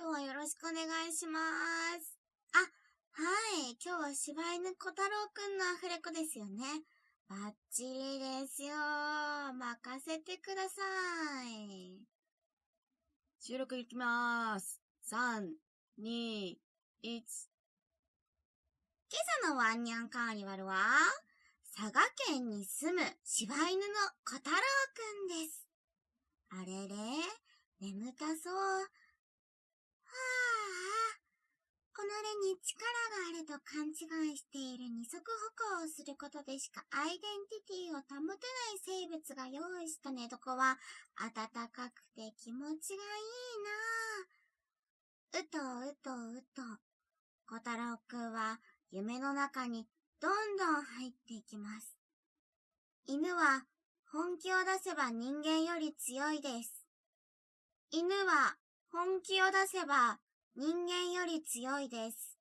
今日はよろしくお願いします。あ、はい。今日は柴犬小太郎くんのアフレコですよね。バッチリですよ。任せてください。収録いきまーす。3、2、1。今朝のワンニャンカーニバルは、佐賀県に住む柴犬の小太郎くんです。あれれ眠たそう。はあ、この手に力があると勘違いしている二足歩行をすることでしかアイデンティティを保てない生物が用意した寝床は暖かくて気持ちがいいなあ。うとうとうと、小太郎くんは夢の中にどんどん入っていきます。犬は本気を出せば人間より強いです。犬は本気を出せば人間より強いです。